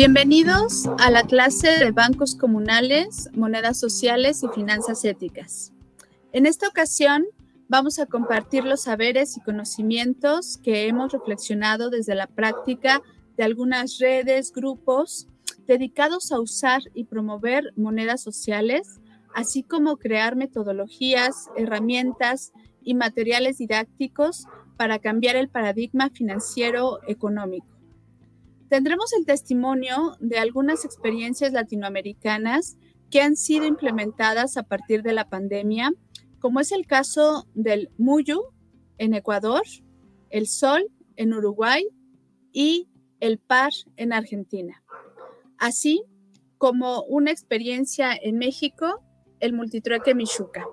Bienvenidos a la clase de bancos comunales, monedas sociales y finanzas éticas. En esta ocasión vamos a compartir los saberes y conocimientos que hemos reflexionado desde la práctica de algunas redes, grupos dedicados a usar y promover monedas sociales, así como crear metodologías, herramientas y materiales didácticos para cambiar el paradigma financiero económico. Tendremos el testimonio de algunas experiencias latinoamericanas que han sido implementadas a partir de la pandemia, como es el caso del Muyu en Ecuador, el Sol en Uruguay y el PAR en Argentina, así como una experiencia en México, el Multitrueque Michuca.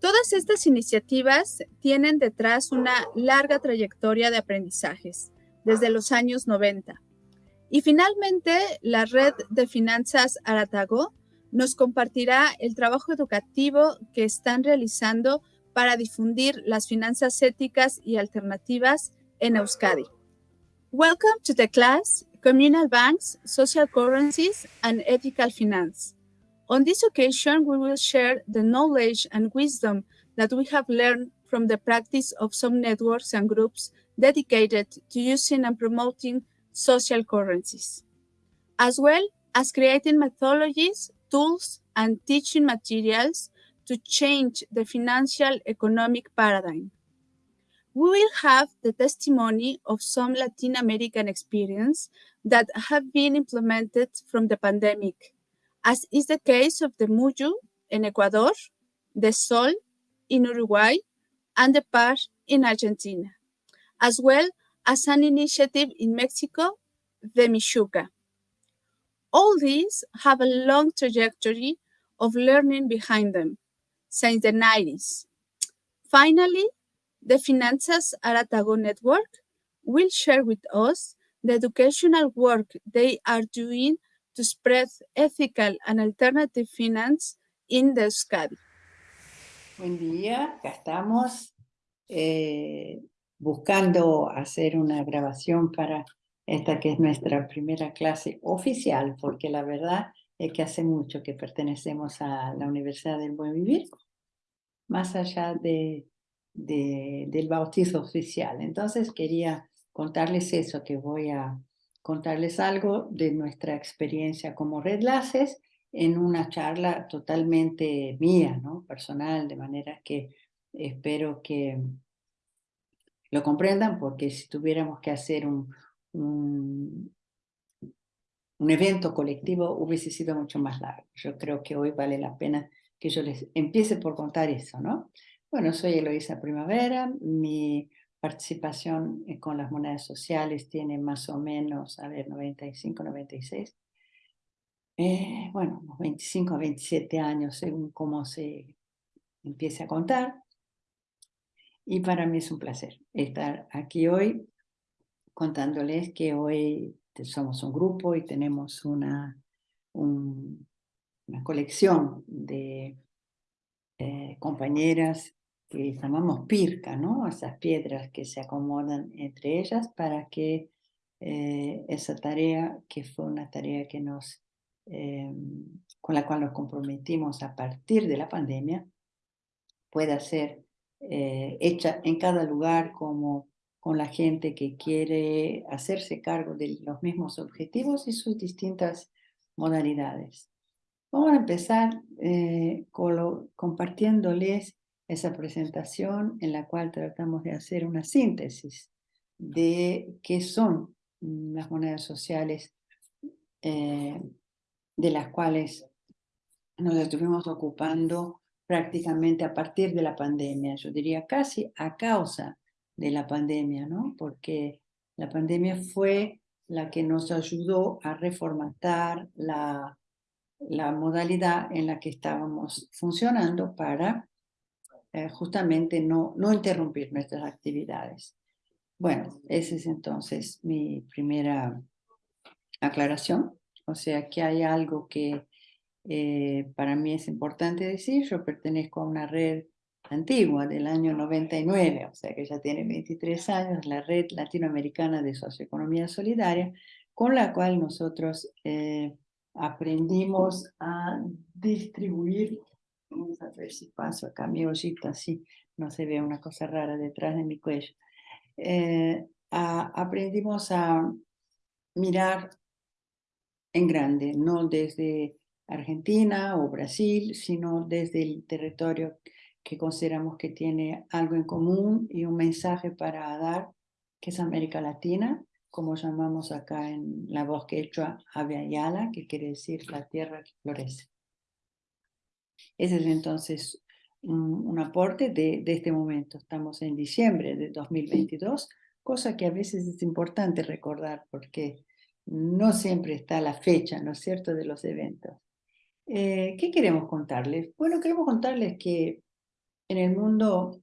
Todas estas iniciativas tienen detrás una larga trayectoria de aprendizajes desde los años 90 y finalmente, la red de finanzas Aratago nos compartirá el trabajo educativo que están realizando para difundir las finanzas éticas y alternativas en Euskadi. Welcome to the class, Communal Banks, Social Currencies and Ethical Finance. On this occasion, we will share the knowledge and wisdom that we have learned from the practice of some networks and groups dedicated to using and promoting social currencies, as well as creating methodologies, tools, and teaching materials to change the financial economic paradigm. We will have the testimony of some Latin American experience that have been implemented from the pandemic, as is the case of the Muyu in Ecuador, the Sol in Uruguay, and the PAR in Argentina, as well as an initiative in Mexico, the Michuca. All these have a long trajectory of learning behind them since the 90s. Finally, the Finanzas Aratago Network will share with us the educational work they are doing to spread ethical and alternative finance in the Euskadi. Buen día, acá estamos. Eh, buscando hacer una grabación para esta que es nuestra primera clase oficial, porque la verdad es que hace mucho que pertenecemos a la Universidad del Buen Vivir, más allá de, del bautizo oficial. Entonces quería contarles eso, que voy a contarles algo de nuestra experiencia como Red Laces en una charla totalmente mía, ¿no? personal, de manera que espero que lo comprendan, porque si tuviéramos que hacer un, un, evento colectivo hubiese sido mucho más largo. Yo creo que hoy vale la pena que yo les empiece por contar eso, ¿no? Bueno, soy Eloisa Primavera, mi participación con las monedas sociales tiene más o menos, a ver, 95, 96, eh, bueno, 25 a 27 años según cómo se empiece a contar. Y para mí es un placer estar aquí hoy contándoles que hoy somos un grupo y tenemos una, una colección de eh, compañeras que llamamos pirca, ¿no? Esas piedras que se acomodan entre ellas para que eh, esa tarea, que fue una tarea que nos, eh, con la cual nos comprometimos a partir de la pandemia, pueda ser eh, hecha en cada lugar como con la gente que quiere hacerse cargo de los mismos objetivos y sus distintas modalidades. Vamos a empezar eh, compartiéndoles esa presentación en la cual tratamos de hacer una síntesis de qué son las monedas sociales eh, de las cuales nos estuvimos ocupando prácticamente a partir de la pandemia, yo diría casi a causa de la pandemia, ¿no? Porque la pandemia fue la que nos ayudó a reformatar la, modalidad en la que estábamos funcionando para eh, justamente no, no interrumpir nuestras actividades. Bueno, esa es entonces mi primera aclaración. O sea que hay algo que eh, para mí es importante decir, yo pertenezco a una red antigua del año 99, o sea que ya tiene 23 años, la Red Latinoamericana de Socioeconomía Solidaria, con la cual nosotros eh, aprendimos a distribuir, vamos a ver si paso acá mi ollita así, no se ve una cosa rara detrás de mi cuello, eh, aprendimos a mirar en grande, no desde Argentina o Brasil, sino desde el territorio que consideramos que tiene algo en común y un mensaje para dar, que es América Latina, como llamamos acá en la voz quechua Aviala, que quiere decir la tierra que florece. Ese es entonces un, aporte de, de, este momento. Estamos en diciembre de 2022, cosa que a veces es importante recordar porque no siempre está la fecha, ¿no es cierto?, de los eventos. Eh, ¿Qué queremos contarles? Bueno, queremos contarles que en el mundo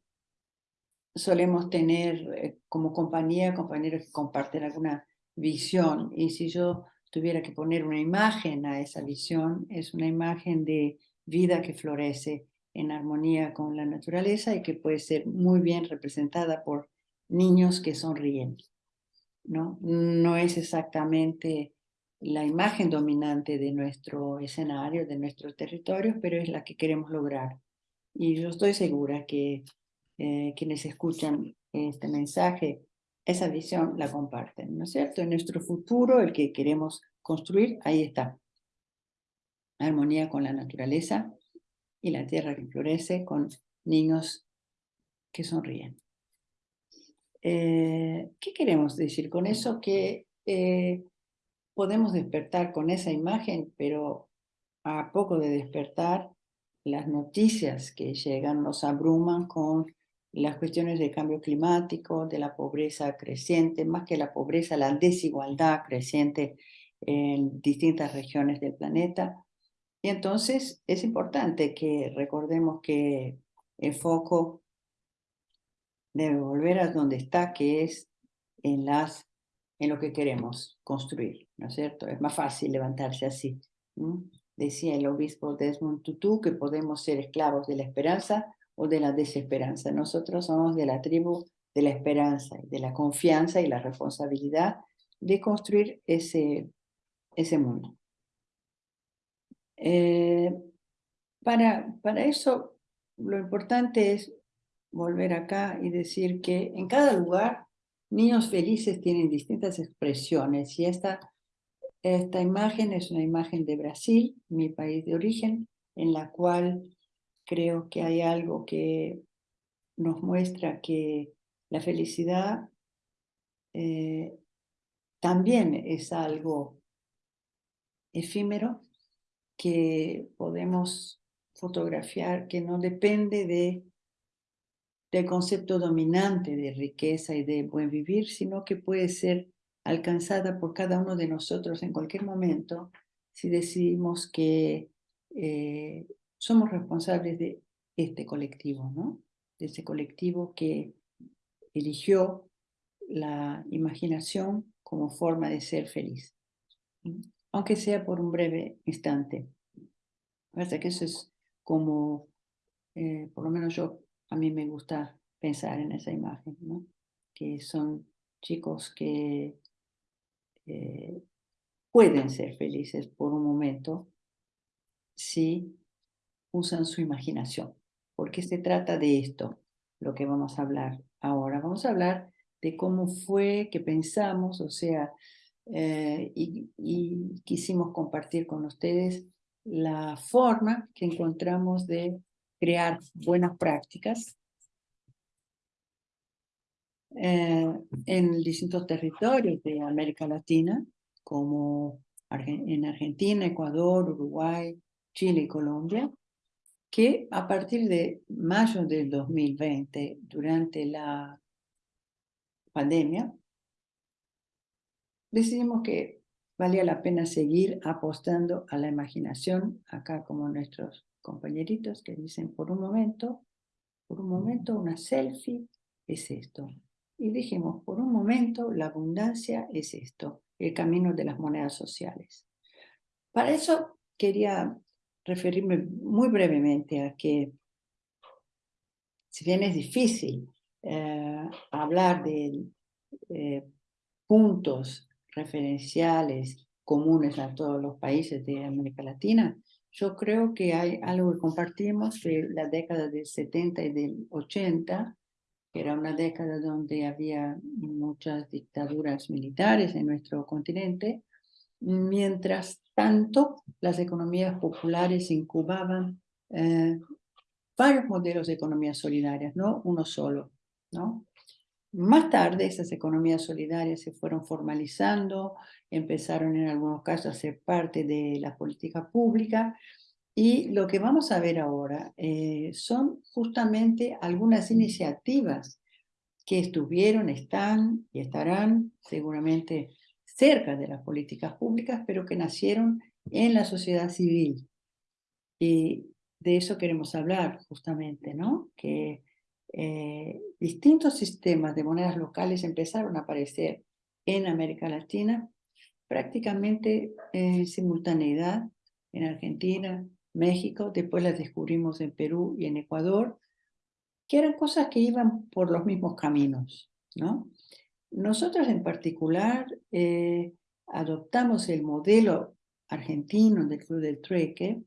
solemos tener eh, como compañía compañeros que comparten alguna visión y si yo tuviera que poner una imagen a esa visión, es una imagen de vida que florece en armonía con la naturaleza y que puede ser muy bien representada por niños que sonríen. No, no es exactamente la imagen dominante de nuestro escenario, de nuestros territorios, pero es la que queremos lograr. Y yo estoy segura que eh, quienes escuchan este mensaje, esa visión la comparten, ¿no es cierto? En nuestro futuro, el que queremos construir, ahí está. Armonía con la naturaleza y la tierra que florece con niños que sonríen. Eh, ¿Qué queremos decir con eso? Que eh, podemos despertar con esa imagen, pero a poco de despertar, las noticias que llegan nos abruman con las cuestiones de cambio climático, de la pobreza creciente, más que la pobreza, la desigualdad creciente en distintas regiones del planeta. Y entonces es importante que recordemos que el foco debe volver a donde está, que es en las en lo que queremos construir, ¿no es cierto? Es más fácil levantarse así. Decía el obispo Desmond Tutu que podemos ser esclavos de la esperanza o de la desesperanza. Nosotros somos de la tribu de la esperanza, de la confianza y la responsabilidad de construir ese, ese mundo. Eh, para, para eso, lo importante es volver acá y decir que en cada lugar Niños felices tienen distintas expresiones y esta, esta imagen es una imagen de Brasil, mi país de origen, en la cual creo que hay algo que nos muestra que la felicidad eh, también es algo efímero que podemos fotografiar, que no depende de del concepto dominante de riqueza y de buen vivir, sino que puede ser alcanzada por cada uno de nosotros en cualquier momento si decidimos que eh, somos responsables de este colectivo, ¿no? De ese colectivo que eligió la imaginación como forma de ser feliz, aunque sea por un breve instante. Parece que eso es como, eh, por lo menos yo a mí me gusta pensar en esa imagen, ¿no? que son chicos que eh, pueden ser felices por un momento si usan su imaginación, porque se trata de esto, lo que vamos a hablar ahora. Vamos a hablar de cómo fue que pensamos, o sea, eh, y, y quisimos compartir con ustedes la forma que encontramos de crear buenas prácticas eh, en distintos territorios de América Latina, como en Argentina, Ecuador, Uruguay, Chile y Colombia, que a partir de mayo del 2020, durante la pandemia, decidimos que valía la pena seguir apostando a la imaginación, acá como nuestros compañeritos que dicen, por un momento, por un momento una selfie es esto. Y dijimos, por un momento la abundancia es esto, el camino de las monedas sociales. Para eso quería referirme muy brevemente a que, si bien es difícil eh, hablar de eh, puntos referenciales comunes a todos los países de América Latina, yo creo que hay algo que compartimos de la década del 70 y del 80, que era una década donde había muchas dictaduras militares en nuestro continente, mientras tanto las economías populares incubaban eh, varios modelos de economías solidarias, no uno solo. ¿no? Más tarde esas economías solidarias se fueron formalizando, empezaron en algunos casos a ser parte de la política pública y lo que vamos a ver ahora eh, son justamente algunas iniciativas que estuvieron, están y estarán seguramente cerca de las políticas públicas, pero que nacieron en la sociedad civil. Y de eso queremos hablar justamente, ¿no? Que eh, distintos sistemas de monedas locales empezaron a aparecer en América Latina prácticamente en simultaneidad en Argentina, México, después las descubrimos en Perú y en Ecuador, que eran cosas que iban por los mismos caminos, ¿no? Nosotros en particular eh, adoptamos el modelo argentino del Club del Trueque,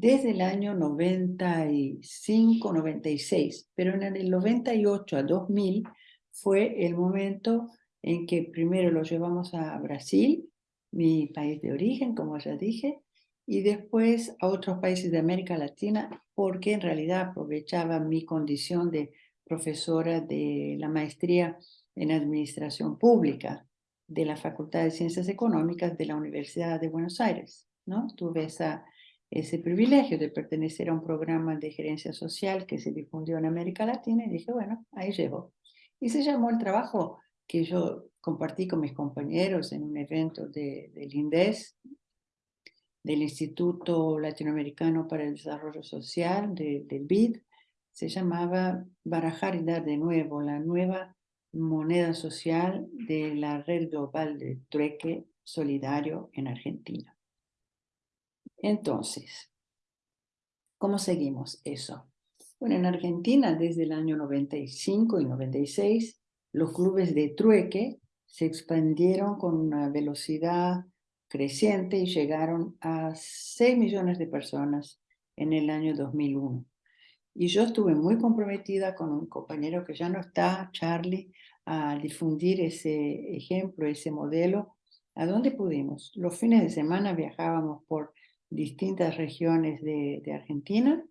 desde el año 95, 96, pero en el 98 a 2000 fue el momento en que primero lo llevamos a Brasil, mi país de origen, como ya dije, y después a otros países de América Latina, porque en realidad aprovechaba mi condición de profesora de la maestría en Administración Pública de la Facultad de Ciencias Económicas de la Universidad de Buenos Aires. ¿no? Tuve esa ese privilegio de pertenecer a un programa de gerencia social que se difundió en América Latina y dije, bueno, ahí llevo. Y se llamó el trabajo que yo compartí con mis compañeros en un evento de, del INDES, del Instituto Latinoamericano para el Desarrollo Social, del BID, se llamaba Barajar y Dar de Nuevo, la nueva moneda social de la red global de trueque solidario en Argentina. Entonces, ¿cómo seguimos eso? Bueno, en Argentina desde el año 95 y 96, los clubes de trueque se expandieron con una velocidad creciente y llegaron a 6 millones de personas en el año 2001. Y yo estuve muy comprometida con un compañero que ya no está, Charlie, a difundir ese ejemplo, ese modelo, a dónde pudimos. Los fines de semana viajábamos por distintas regiones de, Argentina,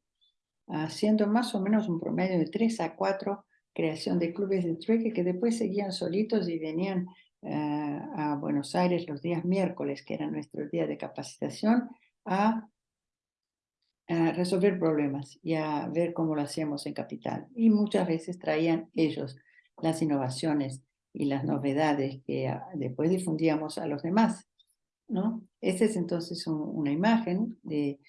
haciendo más o menos un promedio de tres a cuatro creación de clubes de trueque que después seguían solitos y venían eh, a Buenos Aires los días miércoles, que era nuestro día de capacitación, a, a, resolver problemas y a ver cómo lo hacíamos en Capital. Y muchas veces traían ellos las innovaciones y las novedades que ah, después difundíamos a los demás. ¿No? Esta es entonces una imagen de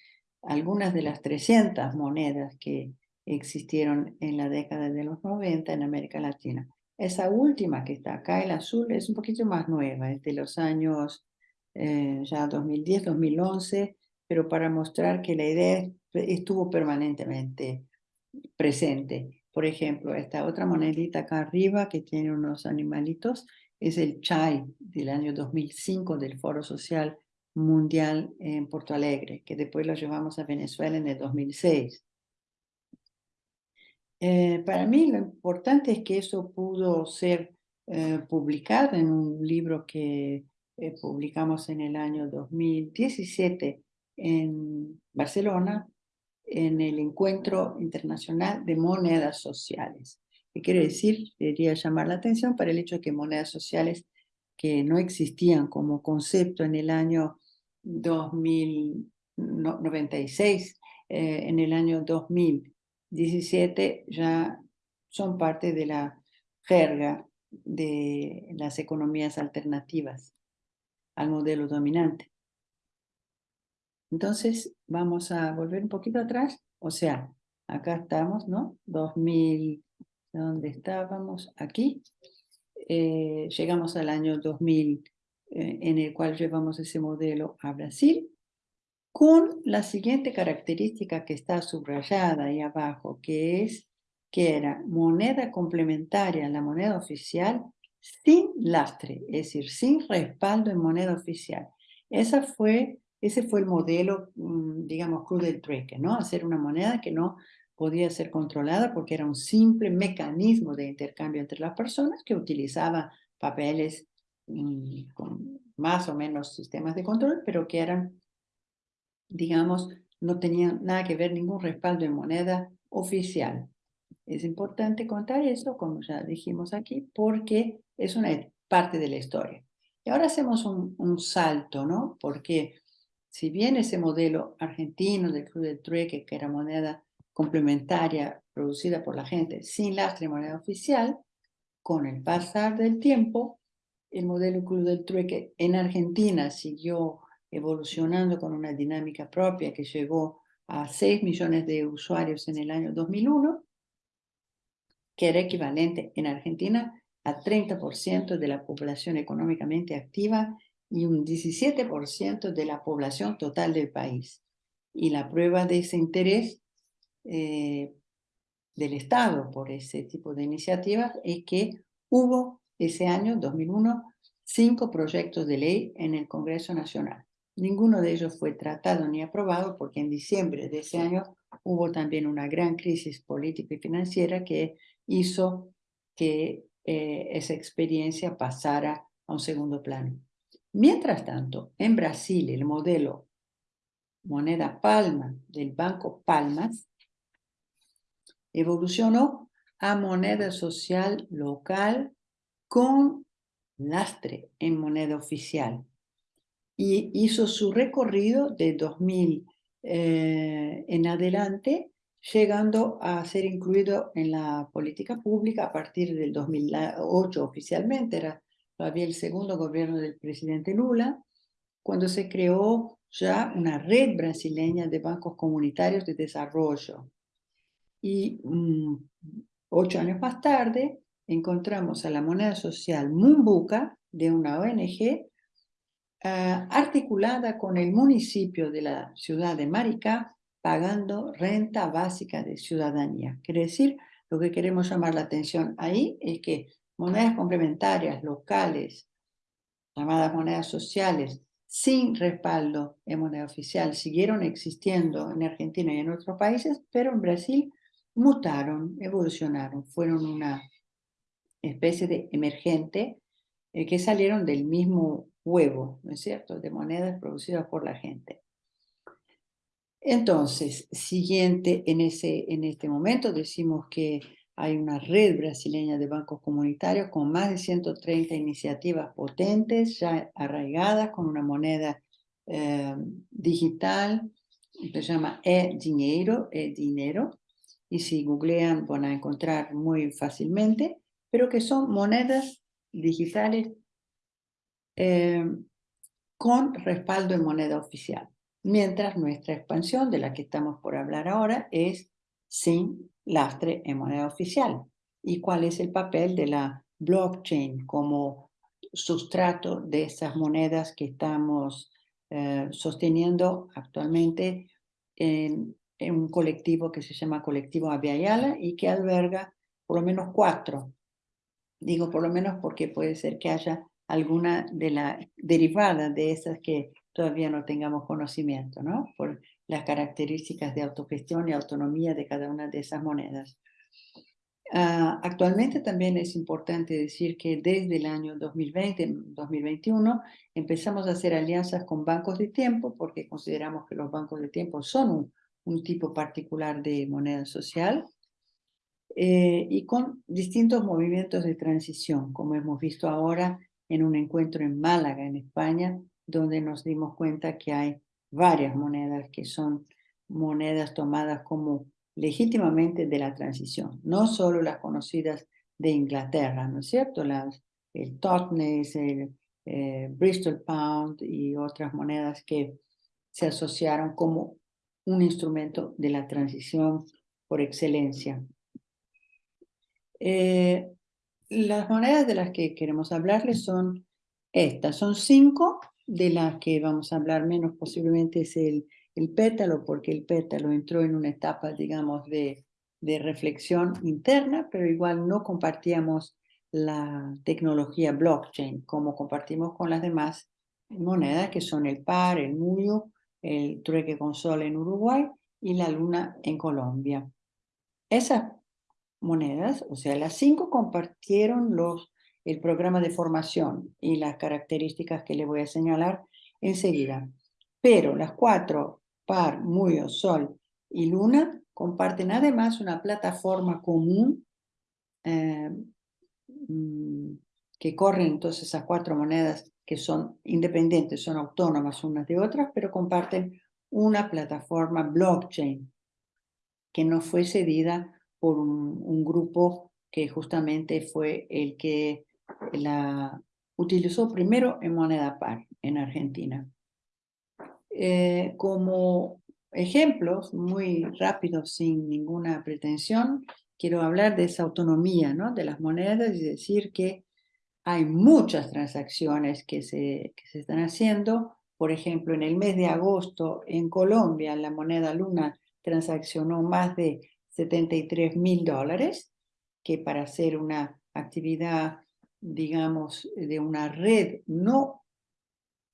algunas de las 300 monedas que existieron en la década de los 90 en América Latina. Esa última que está acá, el azul, es un poquito más nueva, es de los años eh, ya 2010, 2011, pero para mostrar que la idea estuvo permanentemente presente. Por ejemplo, esta otra monedita acá arriba que tiene unos animalitos, es el CHAI del año 2005 del Foro Social Mundial en Porto Alegre, que después lo llevamos a Venezuela en el 2006. Eh, para mí lo importante es que eso pudo ser eh, publicado en un libro que eh, publicamos en el año 2017 en Barcelona, en el Encuentro Internacional de Monedas Sociales. ¿Qué quiere decir? Debería llamar la atención para el hecho de que monedas sociales que no existían como concepto en el año 2096, eh, en el año 2017 ya son parte de la jerga de las economías alternativas al modelo dominante. Entonces, vamos a volver un poquito atrás, o sea, acá estamos, ¿no? 2000, ¿Dónde estábamos? Aquí. Eh, llegamos al año 2000, eh, en el cual llevamos ese modelo a Brasil, con la siguiente característica que está subrayada ahí abajo, que es que era moneda complementaria a la moneda oficial sin lastre, es decir, sin respaldo en moneda oficial. Esa fue, ese fue el modelo, mm, digamos, cruz del trueque, ¿no? Hacer una moneda que no podía ser controlada porque era un simple mecanismo de intercambio entre las personas que utilizaba papeles mm, con más o menos sistemas de control, pero que eran, digamos, no tenían nada que ver, ningún respaldo en moneda oficial. Es importante contar eso, como ya dijimos aquí, porque es una parte de la historia. Y ahora hacemos un, un salto, ¿no? Porque si bien ese modelo argentino del Club del Trueque, que era moneda complementaria producida por la gente sin lastre de moneda oficial, con el pasar del tiempo, el modelo Club del Trueque en Argentina siguió evolucionando con una dinámica propia que llegó a 6 millones de usuarios en el año 2001 que era equivalente en Argentina a 30% de la población económicamente activa y un 17% de la población total del país. Y la prueba de ese interés eh, del Estado por ese tipo de iniciativas es que hubo ese año, 2001, cinco proyectos de ley en el Congreso Nacional. Ninguno de ellos fue tratado ni aprobado porque en diciembre de ese año hubo también una gran crisis política y financiera que hizo que eh, esa experiencia pasara a un segundo plano. Mientras tanto, en Brasil, el modelo moneda palma del Banco Palmas evolucionó a moneda social local con lastre en moneda oficial y hizo su recorrido de 2000 eh, en adelante llegando a ser incluido en la política pública a partir del 2008 oficialmente, era todavía el segundo gobierno del presidente Lula, cuando se creó ya una red brasileña de bancos comunitarios de desarrollo. Y mm, ocho años más tarde encontramos a la moneda social Mumbuca de una ONG ah, articulada con el municipio de la ciudad de Maricá pagando renta básica de ciudadanía. Quiere decir, lo que queremos llamar la atención ahí es que monedas complementarias locales, llamadas monedas sociales, sin respaldo en moneda oficial, siguieron existiendo en Argentina y en otros países, pero en Brasil mutaron, evolucionaron, fueron una especie de emergente eh, que salieron del mismo huevo, ¿no es cierto?, de monedas producidas por la gente. Entonces, siguiente, en, ese, en este momento decimos que hay una red brasileña de bancos comunitarios con más de 130 iniciativas potentes, ya arraigadas, con una moneda eh, digital, que se llama e-dinero, e-dinero, y si googlean van a encontrar muy fácilmente, pero que son monedas digitales eh, con respaldo en moneda oficial mientras nuestra expansión, de la que estamos por hablar ahora, es sin lastre en moneda oficial. ¿Y cuál es el papel de la blockchain como sustrato de esas monedas que estamos eh, sosteniendo actualmente en, un colectivo que se llama Colectivo Aviala y que alberga por lo menos cuatro. Digo por lo menos porque puede ser que haya alguna de la derivada de esas que todavía no tengamos conocimiento, ¿no? Por las características de autogestión y autonomía de cada una de esas monedas. Ah, actualmente también es importante decir que desde el año 2020, 2021, empezamos a hacer alianzas con bancos de tiempo porque consideramos que los bancos de tiempo son un, un tipo particular de moneda social eh, y con distintos movimientos de transición, como hemos visto ahora en un encuentro en Málaga, en España, donde nos dimos cuenta que hay varias monedas que son monedas tomadas como legítimamente de la transición, no solo las conocidas de Inglaterra, ¿no es cierto? Las, el Totnes, el eh, Bristol Pound y otras monedas que se asociaron como un instrumento de la transición por excelencia. Eh, las monedas de las que queremos hablarles son estas, son cinco de las que vamos a hablar menos posiblemente es el, el pétalo, porque el pétalo entró en una etapa, digamos, de, de reflexión interna, pero igual no compartíamos la tecnología blockchain, como compartimos con las demás monedas que son el PAR, el MUYO, el trueque con sol en Uruguay y la luna en Colombia. Esas monedas, o sea, las cinco compartieron los, el programa de formación y las características que le voy a señalar enseguida. Pero las cuatro, PAR, MUYO, Sol y Luna, comparten además una plataforma común eh, mm, que corren entonces esas cuatro monedas que son independientes, son autónomas unas de otras, pero comparten una plataforma blockchain que no fue cedida por un, grupo que justamente fue el que la utilizó primero en moneda par en Argentina. Eh, como ejemplos muy rápidos, sin ninguna pretensión, quiero hablar de esa autonomía ¿no? de las monedas y decir que hay muchas transacciones que se, que se están haciendo. Por ejemplo, en el mes de agosto en Colombia la moneda Luna transaccionó más de 73 mil dólares, que para hacer una actividad, digamos, de una red no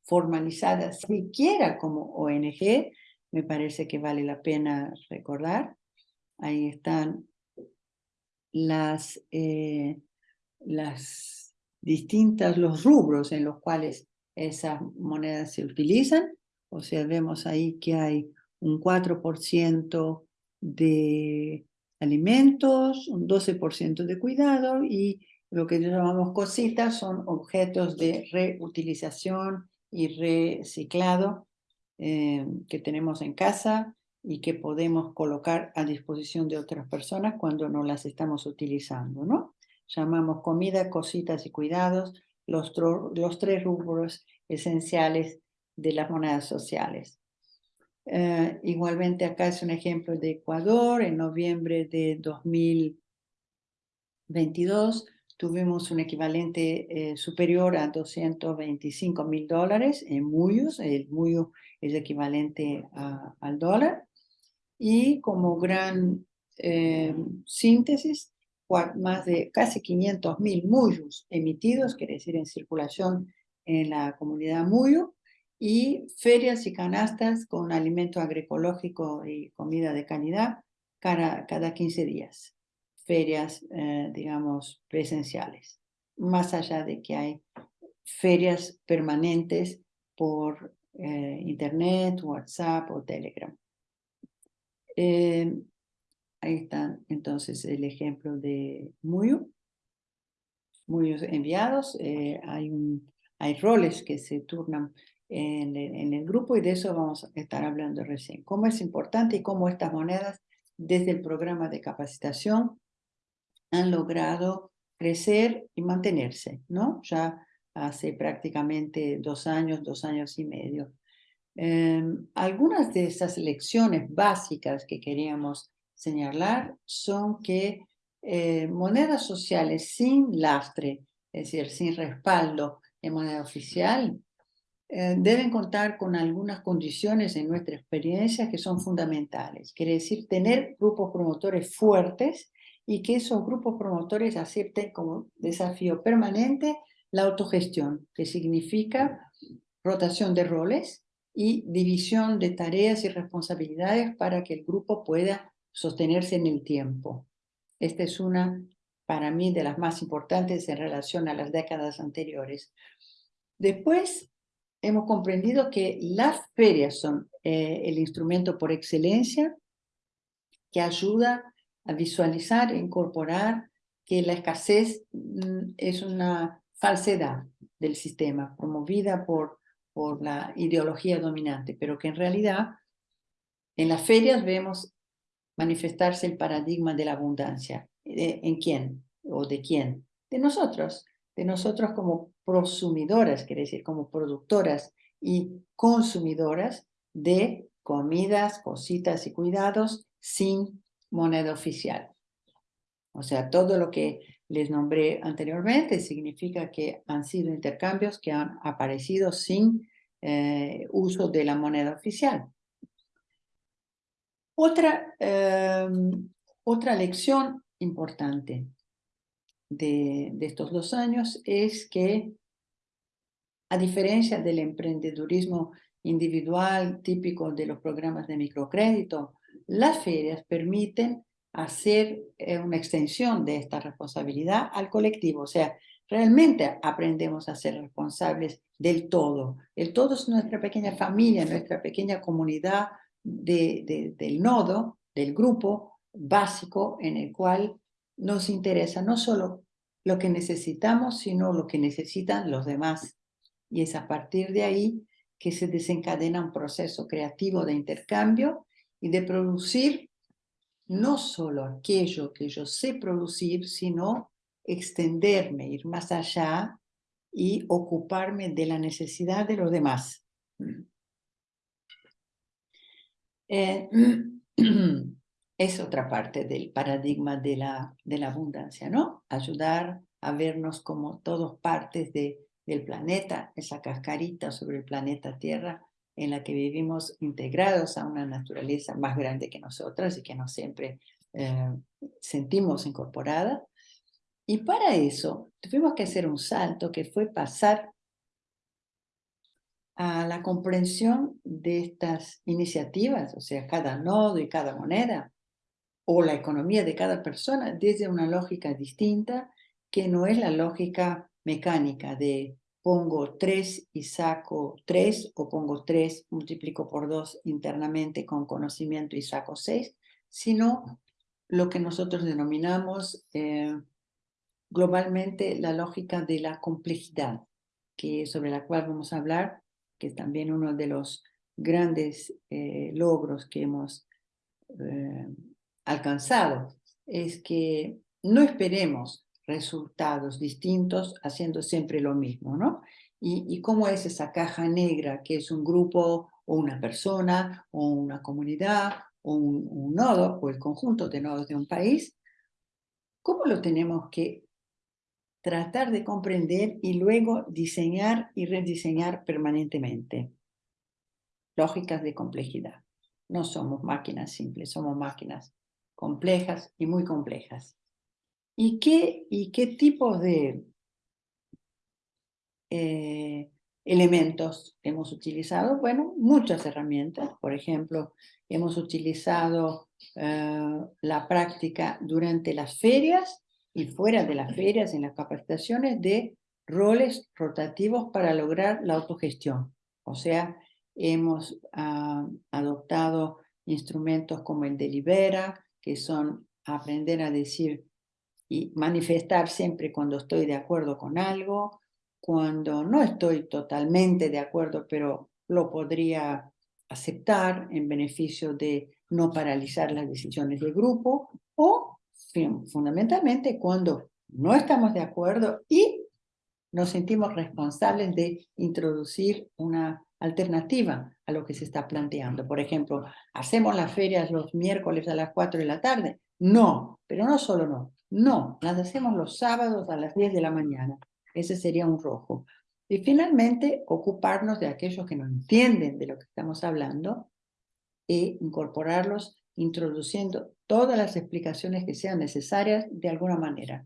formalizada siquiera como ONG, me parece que vale la pena recordar. Ahí están las, eh, las distintas los rubros en los cuales esas monedas se utilizan. O sea, vemos ahí que hay un 4% de alimentos, un 12% de cuidado y lo que llamamos cositas son objetos de reutilización y reciclado eh, que tenemos en casa y que podemos colocar a disposición de otras personas cuando no las estamos utilizando, ¿no? Llamamos comida, cositas y cuidados, los, los tres rubros esenciales de las monedas sociales. Eh, igualmente acá es un ejemplo de Ecuador, en noviembre de 2022 tuvimos un equivalente eh, superior a 225 mil dólares en muyos, el muyo es equivalente al dólar, y como gran eh, síntesis más de casi 500 mil muyos emitidos, quiere decir en circulación en la comunidad muyo, y ferias y canastas con alimento agroecológico y comida de calidad cada, cada 15 días. Ferias, eh, digamos, presenciales. Más allá de que hay ferias permanentes por eh, internet, WhatsApp o Telegram. Eh, Ahí está entonces el ejemplo de Muyo. Muyos enviados. Eh, hay, hay roles que se turnan en el, en el grupo y de eso vamos a estar hablando recién. Cómo es importante y cómo estas monedas desde el programa de capacitación han logrado crecer y mantenerse, ¿no? Ya hace prácticamente dos años, dos años y medio. Em, algunas de esas lecciones básicas que queríamos señalar son que eh, monedas sociales sin lastre, es decir, sin respaldo en moneda oficial, eh, deben contar con algunas condiciones en nuestra experiencia que son fundamentales. Quiere decir, tener grupos promotores fuertes y que esos grupos promotores acepten como desafío permanente la autogestión, que significa rotación de roles y división de tareas y responsabilidades para que el grupo pueda sostenerse en el tiempo. Esta es una, para mí, de las más importantes en relación a las décadas anteriores. Después, hemos comprendido que las ferias son eh, el instrumento por excelencia que ayuda a visualizar e incorporar que la escasez mm, es una falsedad del sistema promovida por, por la ideología dominante, pero que en realidad en las ferias vemos manifestarse el paradigma de la abundancia. ¿En quién? ¿O de quién? De nosotros. De nosotros como prosumidoras, quiere decir, como productoras y consumidoras de comidas, cositas y cuidados sin moneda oficial. O sea, todo lo que les nombré anteriormente significa que han sido intercambios que han aparecido sin eh, uso de la moneda oficial. Otra, em, otra lección importante. de, estos dos años es que, a diferencia del emprendedurismo individual típico de los programas de microcrédito, las ferias permiten hacer eh, una extensión de esta responsabilidad al colectivo. O sea, realmente aprendemos a ser responsables del todo. El todo es nuestra pequeña familia, nuestra pequeña comunidad de, del nodo, del grupo básico en el cual nos interesa no solo lo que necesitamos, sino lo que necesitan los demás. Y es a partir de ahí que se desencadena un proceso creativo de intercambio y de producir no solo aquello que yo sé producir, sino extenderme, ir más allá y ocuparme de la necesidad de los demás. Eh, es otra parte del paradigma de la, de la abundancia, ¿no? Ayudar a vernos como todos partes de, del planeta, esa cascarita sobre el planeta Tierra en la que vivimos integrados a una naturaleza más grande que nosotras y que no siempre eh, sentimos incorporada. Y para eso tuvimos que hacer un salto que fue pasar a la comprensión de estas iniciativas, o sea, cada nodo y cada moneda, o la economía de cada persona desde una lógica distinta que no es la lógica mecánica de pongo 3 y saco 3, o pongo 3, multiplico por 2 internamente con conocimiento y saco 6, sino lo que nosotros denominamos eh, globalmente la lógica de la complejidad, que sobre la cual vamos a hablar, que es también uno de los grandes eh, logros que hemos eh, alcanzado, es que no esperemos resultados distintos haciendo siempre lo mismo, ¿no? Y, cómo es esa caja negra que es un grupo o una persona o una comunidad o un, un nodo o el conjunto de nodos de un país, ¿cómo lo tenemos que tratar de comprender y luego diseñar y rediseñar permanentemente? Lógicas de complejidad. No somos máquinas simples, somos máquinas complejas y muy complejas. ¿Y qué, y qué tipos de eh, elementos hemos utilizado? Bueno, muchas herramientas. Por ejemplo, hemos utilizado eh, la práctica durante las ferias y fuera de las ferias, en las capacitaciones, de roles rotativos para lograr la autogestión. O sea, hemos ah, adoptado instrumentos como el delibera, que son aprender a decir y manifestar siempre cuando estoy de acuerdo con algo, cuando no estoy totalmente de acuerdo, pero lo podría aceptar en beneficio de no paralizar las decisiones del grupo, o fundamentalmente cuando no estamos de acuerdo y nos sentimos responsables de introducir una alternativa a lo que se está planteando. Por ejemplo, ¿hacemos las ferias los miércoles a las 4 de la tarde? No, pero no solo no, no, las hacemos los sábados a las 10 de la mañana. Ese sería un rojo. Y finalmente, ocuparnos de aquellos que no entienden de lo que estamos hablando e incorporarlos introduciendo todas las explicaciones que sean necesarias de alguna manera.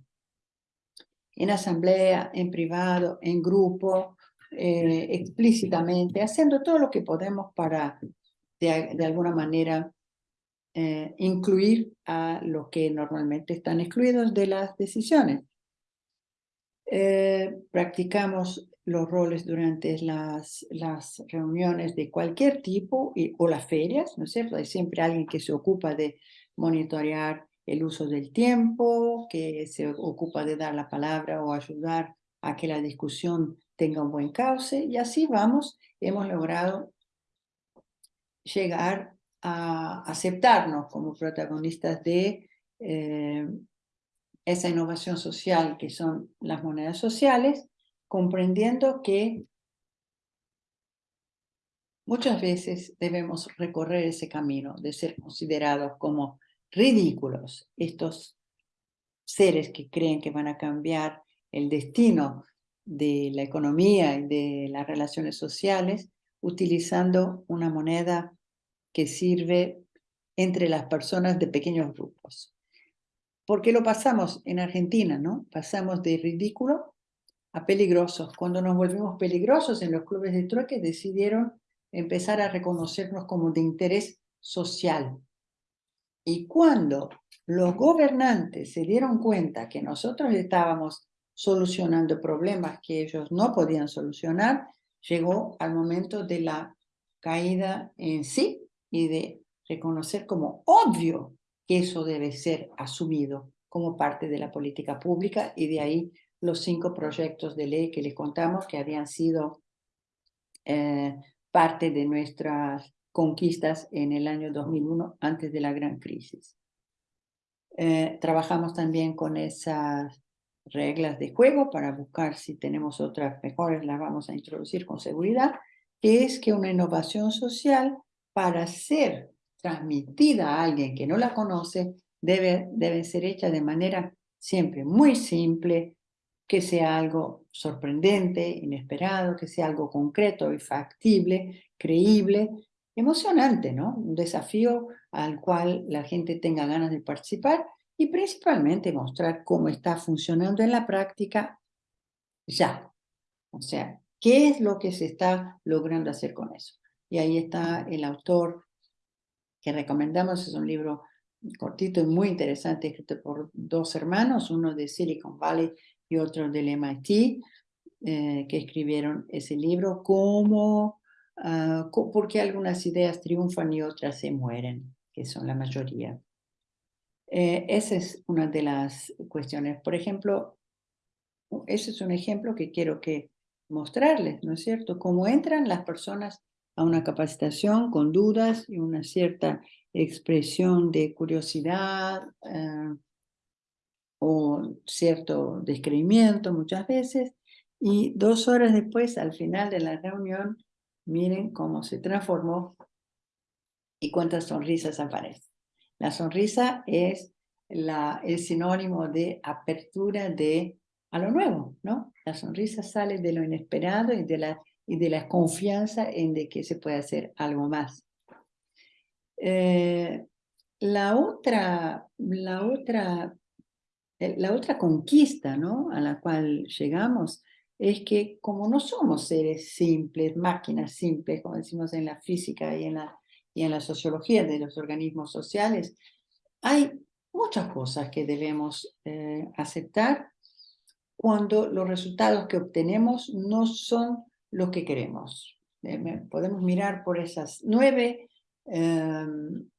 En asamblea, en privado, en grupo, eh, explícitamente, haciendo todo lo que podemos para, de alguna manera, eh, incluir a los que normalmente están excluidos de las decisiones. Eh, practicamos los roles durante las, las reuniones de cualquier tipo y, o las ferias, ¿no es cierto? Hay siempre alguien que se ocupa de monitorear el uso del tiempo, que se ocupa de dar la palabra o ayudar a que la discusión tenga un buen cauce, y así vamos, hemos logrado llegar a aceptarnos como protagonistas de eh, esa innovación social que son las monedas sociales, comprendiendo que muchas veces debemos recorrer ese camino de ser considerados como ridículos, estos seres que creen que van a cambiar el destino de la economía y de las relaciones sociales utilizando una moneda que sirve entre las personas de pequeños grupos. porque lo pasamos en Argentina, ¿no? Pasamos de ridículo a peligrosos. Cuando nos volvimos peligrosos en los clubes de trueque decidieron empezar a reconocernos como de interés social. Y cuando los gobernantes se dieron cuenta que nosotros estábamos solucionando problemas que ellos no podían solucionar, llegó al momento de la caída en sí y de reconocer como obvio que eso debe ser asumido como parte de la política pública y de ahí los cinco proyectos de ley que les contamos que habían sido eh, parte de nuestras conquistas en el año 2001 antes de la gran crisis. Eh, trabajamos también con esas reglas de juego para buscar si tenemos otras mejores, las vamos a introducir con seguridad, que es que una innovación social para ser transmitida a alguien que no la conoce debe, debe ser hecha de manera siempre muy simple, que sea algo sorprendente, inesperado, que sea algo concreto y factible, creíble, emocionante, ¿no? Un desafío al cual la gente tenga ganas de participar y principalmente mostrar cómo está funcionando en la práctica ya. O sea, ¿qué es lo que se está logrando hacer con eso? Y ahí está el autor que recomendamos, es un libro cortito y muy interesante, escrito por dos hermanos, uno de Silicon Valley y otro del MIT, que escribieron ese libro, cómo, uh, porque algunas ideas triunfan y otras se mueren, que son la mayoría. Eh, esa es una de las cuestiones. Por ejemplo, ese es un ejemplo que quiero que mostrarles, ¿no es cierto? Cómo entran las personas a una capacitación con dudas y una cierta expresión de curiosidad eh, o cierto descreimiento muchas veces, y dos horas después, al final de la reunión, miren cómo se transformó y cuántas sonrisas aparecen. La sonrisa es la, el sinónimo de apertura de a lo nuevo, ¿no? La sonrisa sale de lo inesperado y de la, y de la confianza en de que se puede hacer algo más. Eh, la, otra, la, otra, la otra conquista ¿no? a la cual llegamos es que como no somos seres simples, máquinas simples, como decimos en la física y en la y en la sociología de los organismos sociales, hay muchas cosas que debemos eh, aceptar cuando los resultados que obtenemos no son lo que queremos. Eh, podemos mirar por esas nueve em,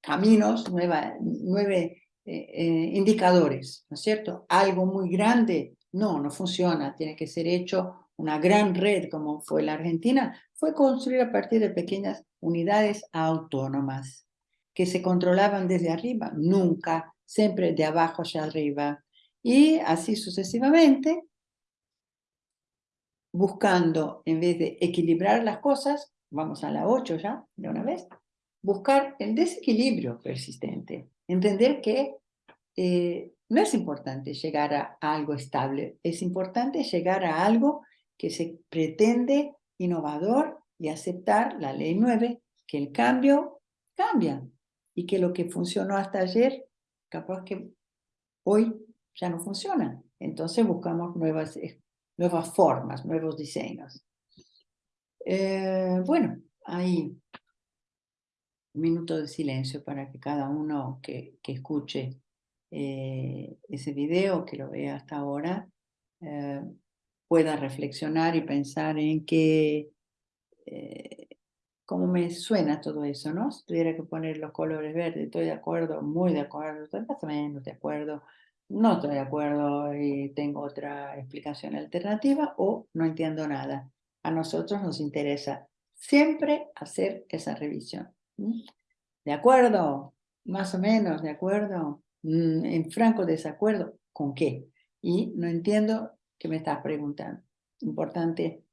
caminos, nueve eh, indicadores, ¿no es cierto? Algo muy grande, no, no funciona, tiene que ser hecho una gran red como fue la Argentina, fue construida a partir de pequeñas unidades autónomas que se controlaban desde arriba, nunca, siempre de abajo hacia arriba. Y así sucesivamente, buscando, en vez de equilibrar las cosas, vamos a la 8 ya, de una vez, buscar el desequilibrio persistente. Entender que eh, no es importante llegar a algo estable, es importante llegar a algo que se pretende innovador y aceptar la ley 9, que el cambio cambia y que lo que funcionó hasta ayer, capaz que hoy ya no funciona. Entonces buscamos nuevas, eh, nuevas formas, nuevos diseños. Eh, bueno, ahí un minuto de silencio para que cada uno que, que escuche eh, ese video, que lo vea hasta ahora, pueda reflexionar y pensar en qué, eh, cómo me suena todo eso, ¿no? Si tuviera que poner los colores verdes, estoy de acuerdo, muy de acuerdo, más o menos de acuerdo, no estoy de acuerdo y tengo otra explicación alternativa o no entiendo nada. A nosotros nos interesa siempre hacer esa revisión. ¿De acuerdo? Más o menos, ¿de acuerdo? Mm, en franco desacuerdo, ¿con qué? Y no entiendo que me estás preguntando. Importante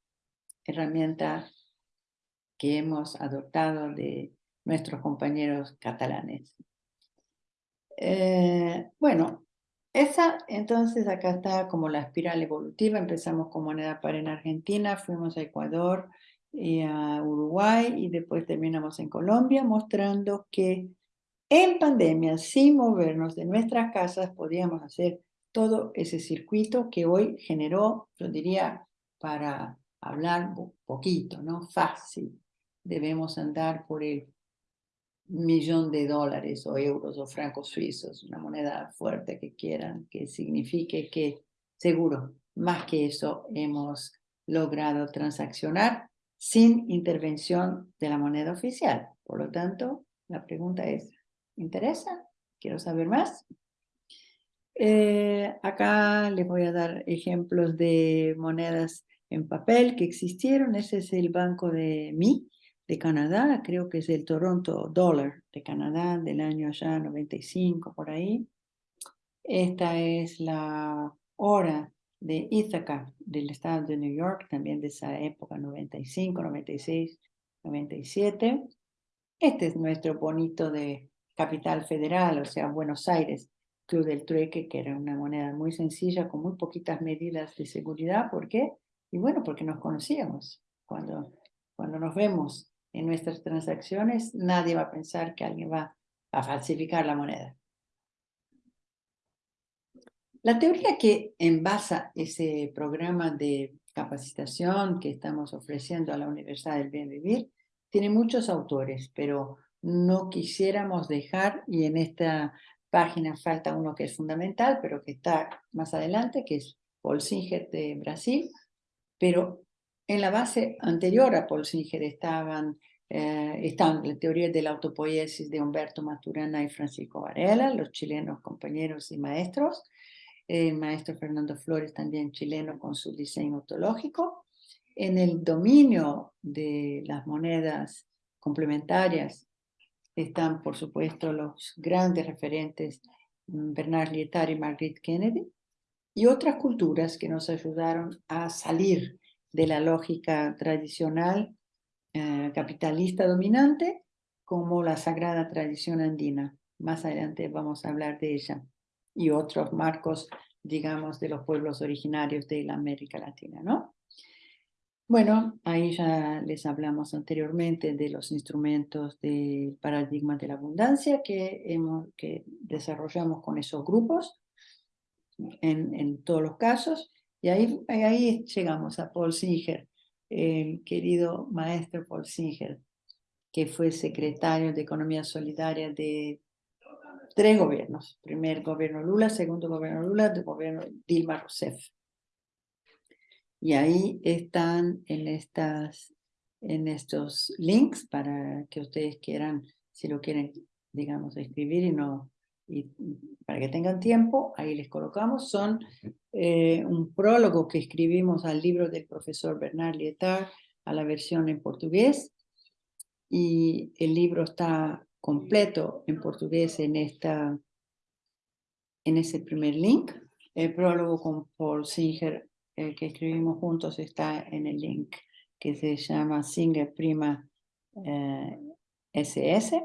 herramienta que hemos adoptado de nuestros compañeros catalanes. Eh, bueno, esa entonces acá está como la espiral evolutiva. Empezamos con moneda par en Argentina, fuimos a Ecuador y a Uruguay y después terminamos en Colombia mostrando que En pandemia, sin movernos de nuestras casas, podíamos hacer todo ese circuito que hoy generó, yo diría, para hablar poquito, ¿no? Fácil. Debemos andar por el millón de dólares o euros o francos suizos, una moneda fuerte que quieran, que signifique que seguro, más que eso, hemos logrado transaccionar sin intervención de la moneda oficial. Por lo tanto, la pregunta es, ¿interesa? ¿Quiero saber más? Eh, acá les voy a dar ejemplos de monedas en papel que existieron. Ese es el Banco de Mi, de Canadá, creo que es el Toronto Dollar de Canadá del año ya 95 por ahí. Esta es la hora de Ithaca del estado de New York, también de esa época, 95, 96, 97. Este es nuestro bonito de capital federal, o sea, Buenos Aires, Club del Trueque, que era una moneda muy sencilla, con muy poquitas medidas de seguridad. ¿Por qué? Y bueno, porque nos conocíamos. Cuando, cuando nos vemos en nuestras transacciones, nadie va a pensar que alguien va a falsificar la moneda. La teoría que envasa ese programa de capacitación que estamos ofreciendo a la Universidad del Bien Vivir tiene muchos autores, pero no quisiéramos dejar, y en esta página falta uno que es fundamental, pero que está más adelante, que es Paul Singer de Brasil, pero en la base anterior a Paul Singer estaban, eh, están la teoría de la autopoiesis de Humberto Maturana y Francisco Varela, los chilenos compañeros y maestros, el maestro Fernando Flores también chileno con su diseño ontológico. En el dominio de las monedas complementarias están, por supuesto, los grandes referentes mm, Bernard Lietard y Margaret Kennedy, y otras culturas que nos ayudaron a salir de la lógica tradicional eh, capitalista dominante como la sagrada tradición andina. Más adelante vamos a hablar de ella y otros marcos, digamos, de los pueblos originarios de la América Latina, ¿no? Bueno, ahí ya les hablamos anteriormente de los instrumentos del paradigma de la abundancia que, hemos, que desarrollamos con esos grupos en, en todos los casos y ahí, ahí llegamos a Paul Singer, el querido maestro Paul Singer, que fue secretario de Economía Solidaria de tres gobiernos. Primer gobierno Lula, segundo gobierno Lula, gobierno Dilma Rousseff. Y ahí están en, estas, en estos links para que ustedes quieran, si lo quieren, digamos, escribir y no y para que tengan tiempo, ahí les colocamos, son eh, un prólogo que escribimos al libro del profesor Bernard Lietard, a la versión en portugués, y el libro está completo en portugués en, esta, en ese primer link. El prólogo con Paul Singer, el que escribimos juntos, está en el link que se llama Singer Prima SS. Eh,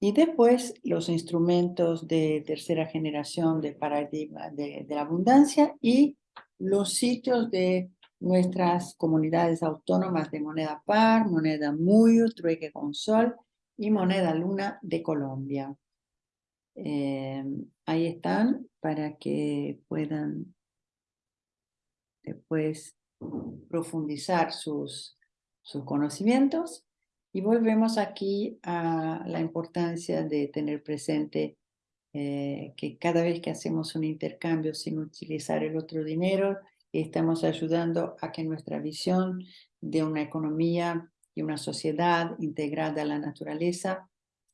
y después los instrumentos de tercera generación del paradigma de, la abundancia y los sitios de nuestras comunidades autónomas de moneda par, moneda muyo, trueque con sol y moneda luna de Colombia. Eh, ahí están para que puedan después profundizar sus, sus conocimientos y volvemos aquí a la importancia de tener presente eh, que cada vez que hacemos un intercambio sin utilizar el otro dinero, estamos ayudando a que nuestra visión de una economía y una sociedad integrada a la naturaleza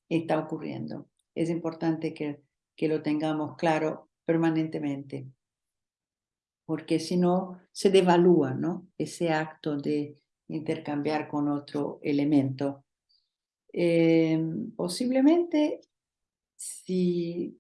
está ocurriendo. Es importante que, que lo tengamos claro permanentemente, porque si no, se devalúa ¿no? ese acto de intercambiar con otro elemento. Eh, posiblemente, si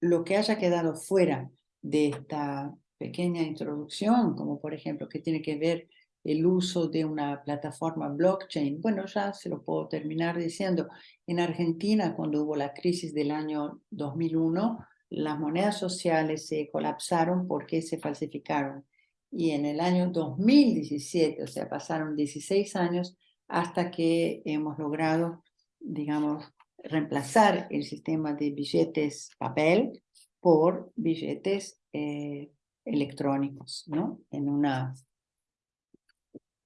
lo que haya quedado fuera de esta pequeña introducción, como por ejemplo que tiene que ver el uso de una plataforma blockchain, bueno, ya se lo puedo terminar diciendo. En Argentina, cuando hubo la crisis del año 2001, las monedas sociales se colapsaron porque se falsificaron y en el año 2017, o sea, pasaron 16 años hasta que hemos logrado, digamos, reemplazar el sistema de billetes papel por billetes eh, electrónicos, ¿no? En un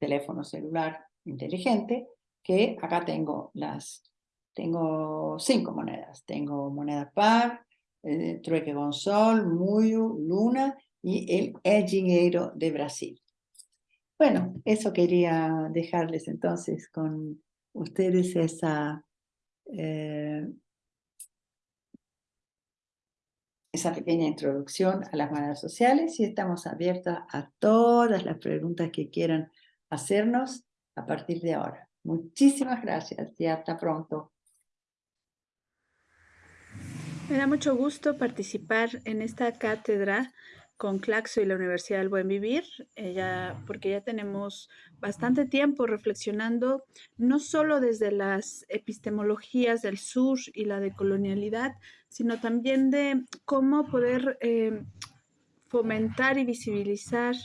teléfono celular inteligente, que acá tengo las, tengo cinco monedas. Tengo moneda par, eh, trueque con sol, luna y el dinero de Brasil. Bueno, eso quería dejarles entonces con ustedes esa, eh, esa pequeña introducción a las monedas sociales y estamos abiertos a todas las preguntas que quieran hacernos a partir de ahora. Muchísimas gracias y hasta pronto. Me da mucho gusto participar en esta cátedra con Claxo y la Universidad del Buen Vivir, porque ya tenemos bastante tiempo reflexionando no solo desde las epistemologías del sur y la decolonialidad, sino también de cómo poder eh, fomentar y visibilizar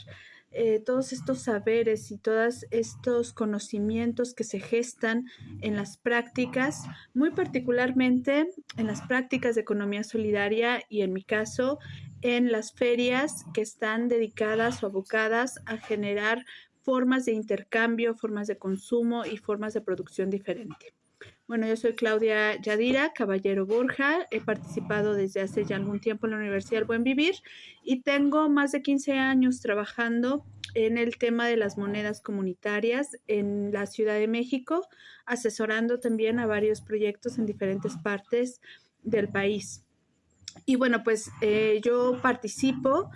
eh, todos estos saberes y todos estos conocimientos que se gestan en las prácticas, muy particularmente en las prácticas de economía solidaria y en mi caso en las ferias que están dedicadas o abocadas a generar formas de intercambio, formas de consumo y formas de producción diferente. Bueno, yo soy Claudia Yadira, Caballero Borja. He participado desde hace ya algún tiempo en la Universidad del Buen Vivir y tengo más de 15 años trabajando en el tema de las monedas comunitarias en la Ciudad de México, asesorando también a varios proyectos en diferentes partes del país. Y bueno, pues eh, yo participo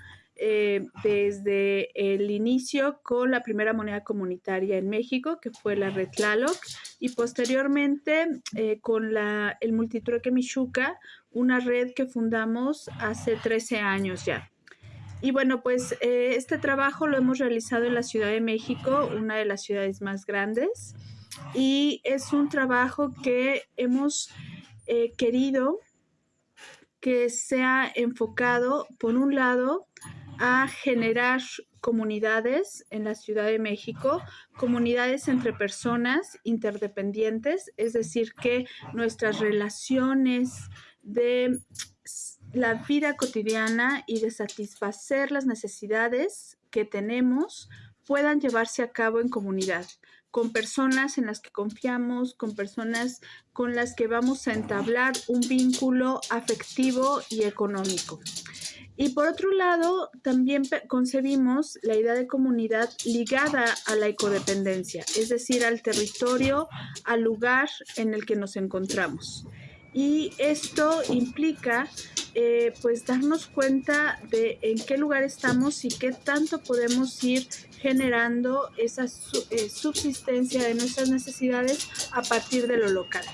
eh, desde el inicio con la primera moneda comunitaria en México, que fue la red Tlaloc, y posteriormente eh, con la, el Multitrueque Michuca, una red que fundamos hace 13 años ya. Y bueno, pues eh, este trabajo lo hemos realizado en la Ciudad de México, una de las ciudades más grandes, y es un trabajo que hemos querido que sea enfocado, por un lado, a generar comunidades en la Ciudad de México, comunidades entre personas interdependientes, es decir, que nuestras relaciones de la vida cotidiana y de satisfacer las necesidades que tenemos puedan llevarse a cabo en comunidad, con personas en las que confiamos, con personas con las que vamos a entablar un vínculo afectivo y económico. Y por otro lado, también concebimos la idea de comunidad ligada a la ecodependencia, es decir, al territorio, al lugar en el que nos encontramos. Y esto implica eh, pues darnos cuenta de en qué lugar estamos y qué tanto podemos ir generando esa eh, subsistencia de nuestras necesidades a partir de lo local.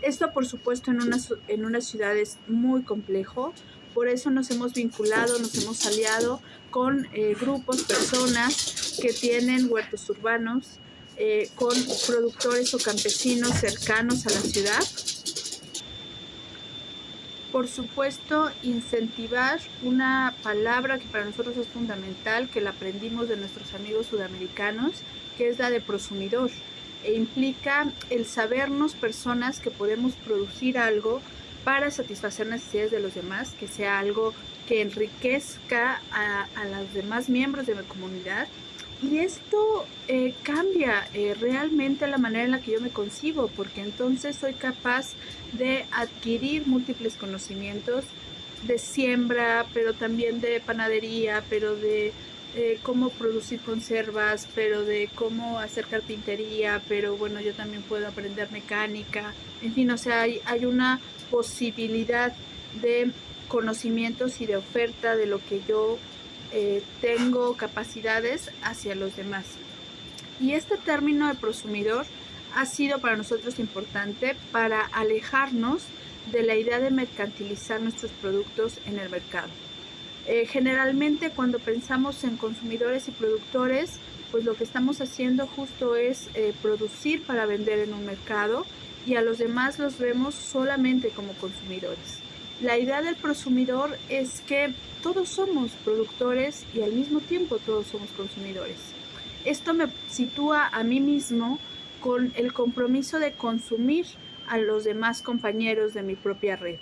Esto, por supuesto, en una, en una ciudad es muy complejo, por eso nos hemos vinculado, nos hemos aliado con eh, grupos, personas que tienen huertos urbanos, eh, con productores o campesinos cercanos a la ciudad. Por supuesto, incentivar una palabra que para nosotros es fundamental, que la aprendimos de nuestros amigos sudamericanos, que es la de prosumidor. E implica el sabernos personas que podemos producir algo para satisfacer necesidades de los demás, que sea algo que enriquezca a, los demás miembros de la comunidad. Y esto eh, cambia eh, realmente la manera en la que yo me concibo, porque entonces soy capaz de adquirir múltiples conocimientos de siembra, pero también de panadería, pero de eh, cómo producir conservas, pero de cómo hacer carpintería, pero bueno, yo también puedo aprender mecánica. En fin, o sea, hay, hay una posibilidad de conocimientos y de oferta de lo que yo eh, tengo capacidades hacia los demás. Y este término de prosumidor ha sido para nosotros importante para alejarnos de la idea de mercantilizar nuestros productos en el mercado. Eh, generalmente cuando pensamos en consumidores y productores, pues lo que estamos haciendo justo es eh, producir para vender en un mercado y a los demás los vemos solamente como consumidores. La idea del prosumidor es que todos somos productores y al mismo tiempo todos somos consumidores. Esto me sitúa a mí mismo con el compromiso de consumir a los demás compañeros de mi propia red.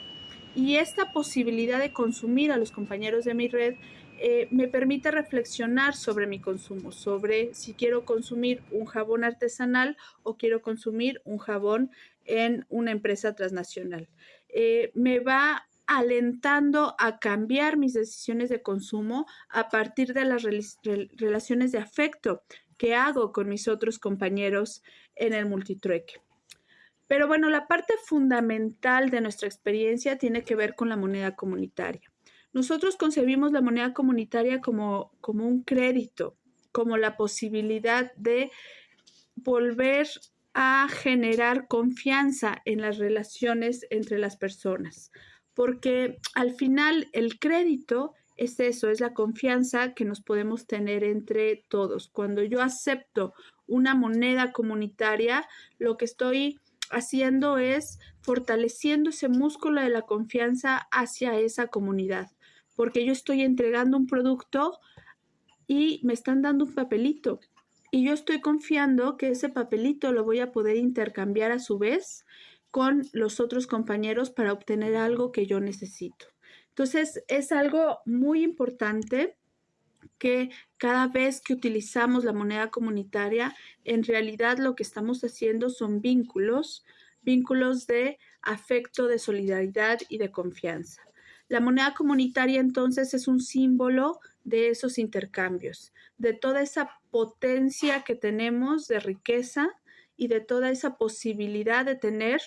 Y esta posibilidad de consumir a los compañeros de mi red eh, me permite reflexionar sobre mi consumo, sobre si quiero consumir un jabón artesanal o quiero consumir un jabón en una empresa transnacional. Eh, me va alentando a cambiar mis decisiones de consumo a partir de las relaciones de afecto que hago con mis otros compañeros en el multitrueque. Pero bueno, la parte fundamental de nuestra experiencia tiene que ver con la moneda comunitaria. Nosotros concebimos la moneda comunitaria como, como un crédito, como la posibilidad de volver a generar confianza en las relaciones entre las personas, porque al final el crédito es eso, es la confianza que nos podemos tener entre todos. Cuando yo acepto una moneda comunitaria, lo que estoy haciendo es fortaleciendo ese músculo de la confianza hacia esa comunidad porque yo estoy entregando un producto y me están dando un papelito. Y yo estoy confiando que ese papelito lo voy a poder intercambiar a su vez con los otros compañeros para obtener algo que yo necesito. Entonces, es algo muy importante que cada vez que utilizamos la moneda comunitaria, en realidad lo que estamos haciendo son vínculos, vínculos de afecto, de solidaridad y de confianza. La moneda comunitaria entonces es un símbolo de esos intercambios, de toda esa potencia que tenemos de riqueza y de toda esa posibilidad de tener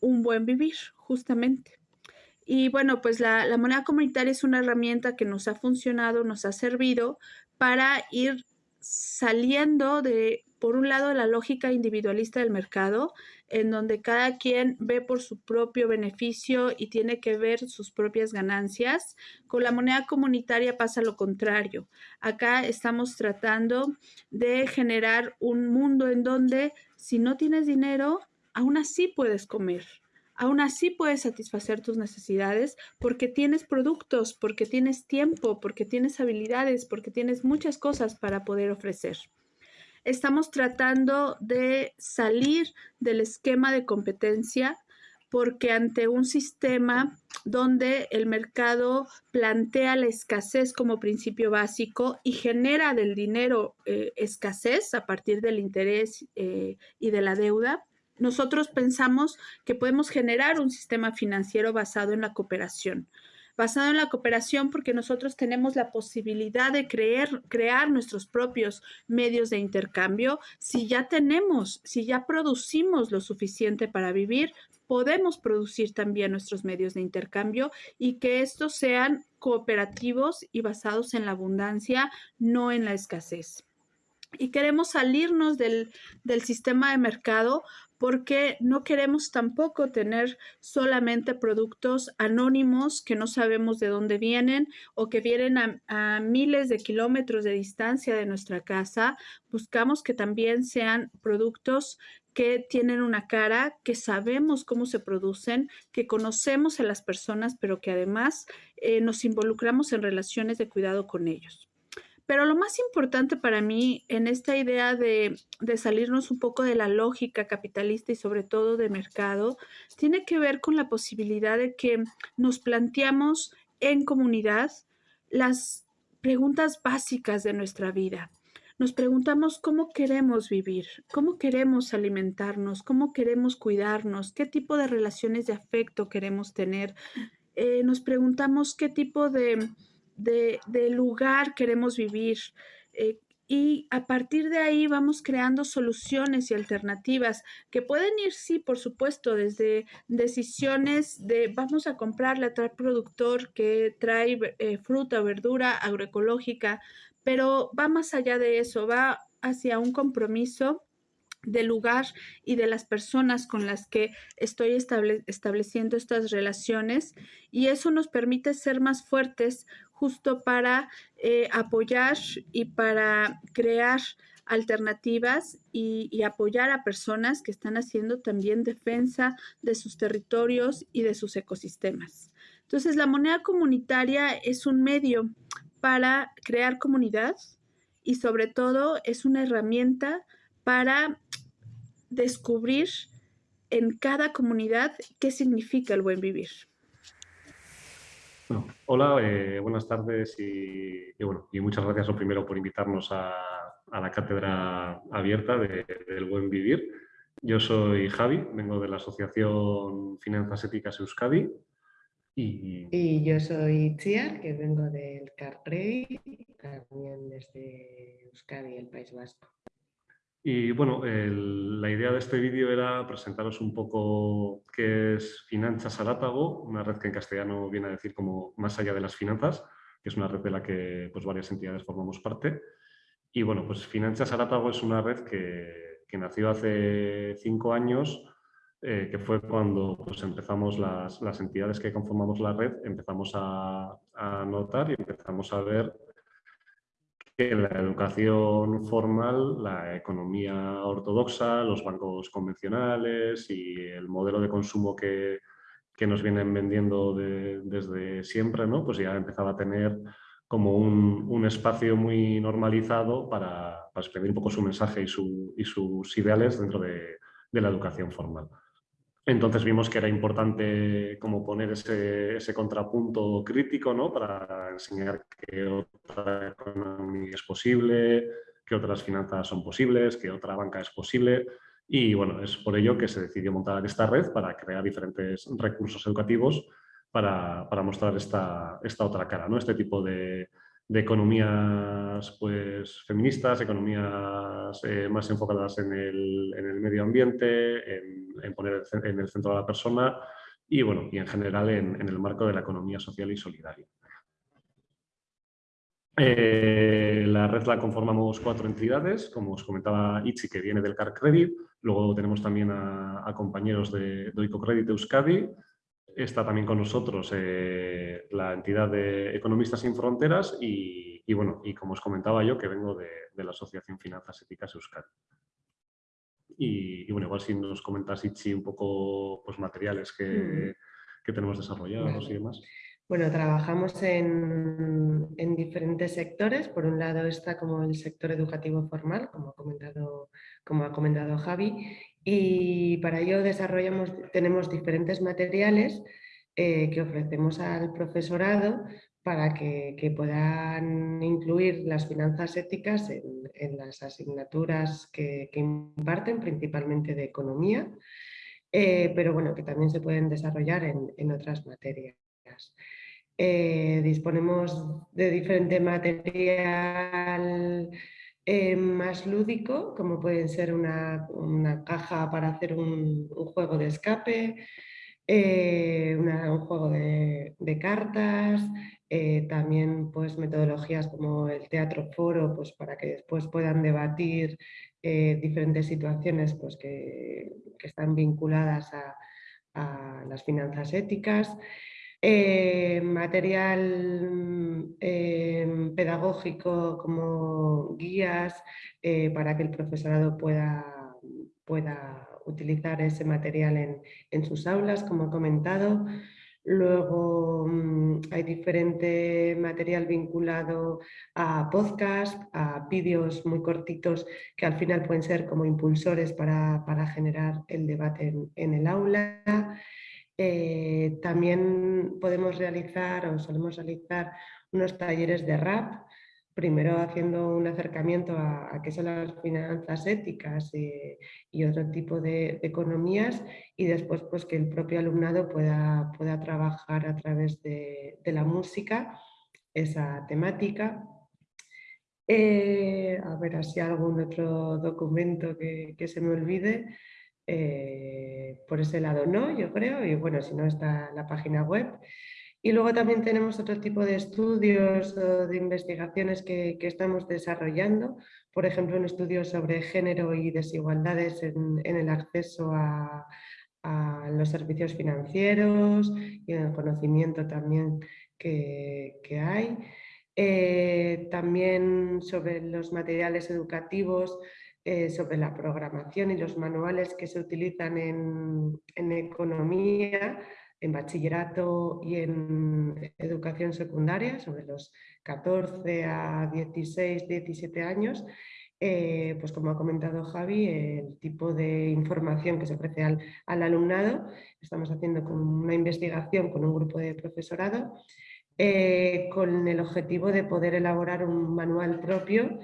un buen vivir, justamente. Y bueno, pues la, moneda comunitaria es una herramienta que nos ha funcionado, nos ha servido para ir saliendo de, por un lado, la lógica individualista del mercado, en donde cada quien ve por su propio beneficio y tiene que ver sus propias ganancias. Con la moneda comunitaria pasa lo contrario. Acá estamos tratando de generar un mundo en donde si no tienes dinero, aún así puedes comer. Aún así puedes satisfacer tus necesidades porque tienes productos, porque tienes tiempo, porque tienes habilidades, porque tienes muchas cosas para poder ofrecer. Estamos tratando de salir del esquema de competencia porque ante un sistema donde el mercado plantea la escasez como principio básico y genera del dinero eh, escasez a partir del interés eh, y de la deuda, nosotros pensamos que podemos generar un sistema financiero basado en la cooperación basado en la cooperación porque nosotros tenemos la posibilidad de creer, crear nuestros propios medios de intercambio. Si ya tenemos, si ya producimos lo suficiente para vivir, podemos producir también nuestros medios de intercambio y que estos sean cooperativos y basados en la abundancia, no en la escasez. Y queremos salirnos del, del sistema de mercado porque no queremos tampoco tener solamente productos anónimos que no sabemos de dónde vienen o que vienen a, miles de kilómetros de distancia de nuestra casa. Buscamos que también sean productos que tienen una cara, que sabemos cómo se producen, que conocemos a las personas, pero que además eh, nos involucramos en relaciones de cuidado con ellos. Pero lo más importante para mí en esta idea de, salirnos un poco de la lógica capitalista y sobre todo de mercado, tiene que ver con la posibilidad de que nos planteamos en comunidad las preguntas básicas de nuestra vida. Nos preguntamos cómo queremos vivir, cómo queremos alimentarnos, cómo queremos cuidarnos, qué tipo de relaciones de afecto queremos tener. Eh, nos preguntamos qué tipo de de, lugar queremos vivir. Eh, y a partir de ahí vamos creando soluciones y alternativas que pueden ir, sí, por supuesto, desde decisiones de vamos a comprarle a tal productor que trae eh, fruta verdura agroecológica, pero va más allá de eso, va hacia un compromiso del lugar y de las personas con las que estoy estableciendo estas relaciones y eso nos permite ser más fuertes justo para eh, apoyar y para crear alternativas y, y, apoyar a personas que están haciendo también defensa de sus territorios y de sus ecosistemas. Entonces, la moneda comunitaria es un medio para crear comunidad y sobre todo es una herramienta para descubrir en cada comunidad qué significa el buen vivir. hola, eh, buenas tardes y, bueno, y muchas gracias lo primero por invitarnos a, la cátedra abierta del buen vivir. Yo soy Javi, vengo de la Asociación Finanzas Éticas Euskadi. Y, y yo soy Chiar, que vengo del CarPrey, también desde Euskadi, el País Vasco. Y bueno, la idea de este vídeo era presentaros un poco qué es Finanzas Arátago, una red que en castellano viene a decir como más allá de las finanzas, que es una red de la que pues, varias entidades formamos parte. Y bueno, pues Finanzas Arátago es una red que, nació hace cinco años, eh, que fue cuando pues, empezamos las, las, entidades que conformamos la red, empezamos a, a notar y empezamos a ver que la educación formal, la economía ortodoxa, los bancos convencionales y el modelo de consumo que, que nos vienen vendiendo desde siempre, ¿no? pues ya empezaba a tener como un, un espacio muy normalizado para, para, un poco su mensaje y, su, y sus ideales dentro de, de la educación formal. Entonces vimos que era importante como poner ese, contrapunto crítico ¿no? para enseñar que otra economía es posible, que otras finanzas son posibles, que otra banca es posible. Y bueno, es por ello que se decidió montar esta red para crear diferentes recursos educativos para, para mostrar esta, esta otra cara, ¿no? este tipo de, de economías pues, feministas, economías eh, más enfocadas en el, en el medio ambiente, en, poner en el centro a la persona y, bueno, y en general en, en el marco de la economía social y solidaria. Eh, la red la conformamos cuatro entidades, como os comentaba Itzi, que viene del Car Credit, luego tenemos también a, compañeros de Doico Credit Euskadi, Está también con nosotros eh, la entidad de Economistas sin Fronteras y, bueno, y como os comentaba yo, que vengo de, la Asociación Finanzas Éticas Euskadi. Y, bueno, igual si nos comentas, Ichi, un poco pues, materiales que, que tenemos desarrollados y demás. Bueno, trabajamos en, en, diferentes sectores. Por un lado está como el sector educativo formal, como ha comentado, como ha comentado Javi, y para ello desarrollamos, tenemos diferentes materiales eh, que ofrecemos al profesorado para que, puedan incluir las finanzas éticas en, las asignaturas que, imparten, principalmente de economía, eh, pero bueno, que también se pueden desarrollar en, en otras materias. Eh, disponemos de diferente material eh, más lúdico, como pueden ser una, una caja para hacer un, juego de escape, eh, un juego de, cartas, eh, también pues, metodologías como el teatro foro, pues, para que después puedan debatir diferentes situaciones pues, que, están vinculadas a las finanzas éticas. Eh, material eh, pedagógico como guías eh, para que el profesorado pueda, pueda utilizar ese material en, en, sus aulas, como he comentado. Luego mm, hay diferente material vinculado a podcast, a vídeos muy cortitos que al final pueden ser como impulsores para, para generar el debate en, en el aula. Eh, también podemos realizar o solemos realizar unos talleres de rap, primero haciendo un acercamiento a, qué son las finanzas éticas eh, y otro tipo de, economías y después pues, que el propio alumnado pueda, pueda trabajar a través de, la música esa temática. Eh, a ver si algún otro documento que se me olvide. Eh, por ese lado no, yo creo, y bueno, si no está la página web. Y luego también tenemos otro tipo de estudios o de investigaciones que, que, estamos desarrollando, por ejemplo, un estudio sobre género y desigualdades en, el acceso a, a, los servicios financieros y en el conocimiento también que, que hay. Eh, también sobre los materiales educativos eh, sobre la programación y los manuales que se utilizan en, en, economía, en bachillerato y en educación secundaria, sobre los 14 a 16, 17 años, eh, pues como ha comentado Javi, el tipo de información que se ofrece al, alumnado. Estamos haciendo una investigación con un grupo de profesorado eh, con el objetivo de poder elaborar un manual propio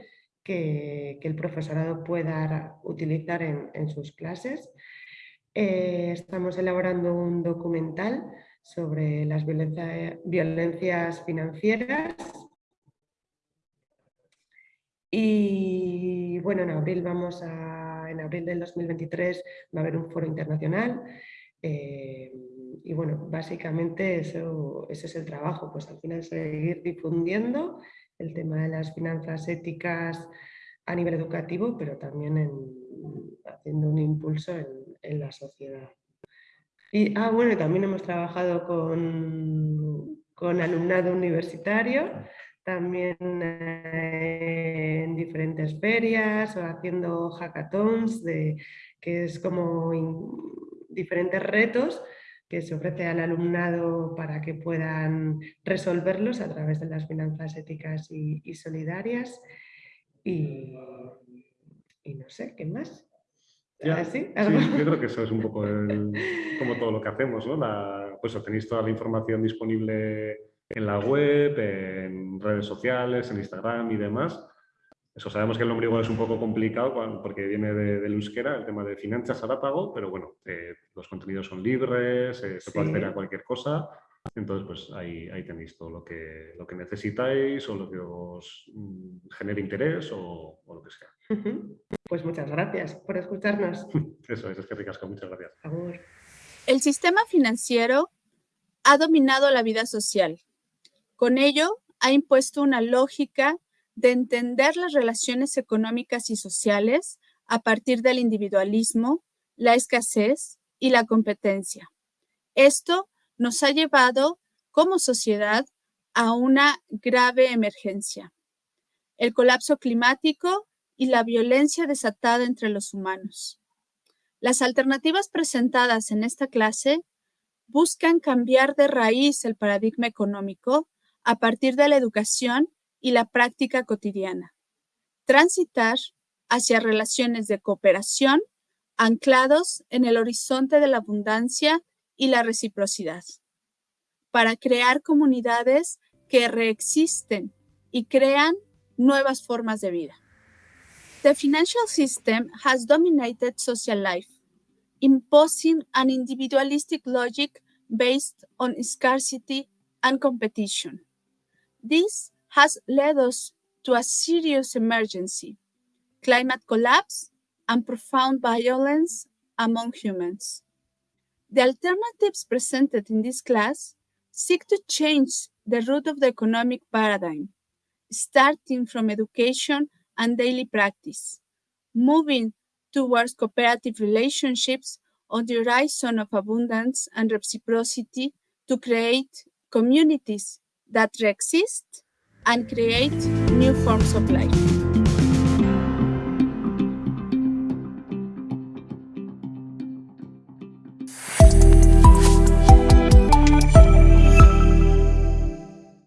que, el profesorado pueda utilizar en, sus clases. Eh, estamos elaborando un documental sobre las violencias financieras y bueno, en abril vamos a, en abril del 2023 va a haber un foro internacional eh, y bueno, básicamente eso, ese es el trabajo, pues al final seguir difundiendo el tema de las finanzas éticas a nivel educativo, pero también en, haciendo un impulso en, la sociedad. Y, ah, bueno, también hemos trabajado con, con alumnado universitario también eh, en diferentes ferias o haciendo hackathons, de, que es como diferentes retos que se ofrece al alumnado para que puedan resolverlos a través de las finanzas éticas y, solidarias. Y, no sé, ¿qué más? sí, yo creo que eso es un poco como todo lo que hacemos, ¿no? pues tenéis toda la información disponible en la web, en redes sociales, en Instagram y demás. Eso sabemos que el nombre igual es un poco complicado porque viene de, del euskera, el tema de finanzas arápago, pero bueno, eh, los contenidos son libres, eh, se puede hacer a cualquier cosa. Entonces, pues ahí, ahí tenéis todo lo que, lo que necesitáis o lo que os mm, genere interés o, lo que sea. Pues muchas gracias por escucharnos. Eso es, es que ricasco, muchas gracias. El sistema financiero ha dominado la vida social con ello, ha impuesto una lógica de entender las relaciones económicas y sociales a partir del individualismo, la escasez y la competencia. Esto nos ha llevado como sociedad a una grave emergencia, el colapso climático y la violencia desatada entre los humanos. Las alternativas presentadas en esta clase buscan cambiar de raíz el paradigma económico a partir de la educación y la práctica cotidiana. Transitar hacia relaciones de cooperación anclados en el horizonte de la abundancia y la reciprocidad, para crear comunidades que reexisten y crean nuevas formas de vida. The financial system has dominated social life, imposing an individualistic logic based on scarcity and competition. This has led us to a serious emergency, climate collapse and profound violence among humans. The alternatives presented in this class seek to change the root of the economic paradigm, starting from education and daily practice, moving towards cooperative relationships on the horizon of abundance and reciprocity to create communities that exist and create new forms of life.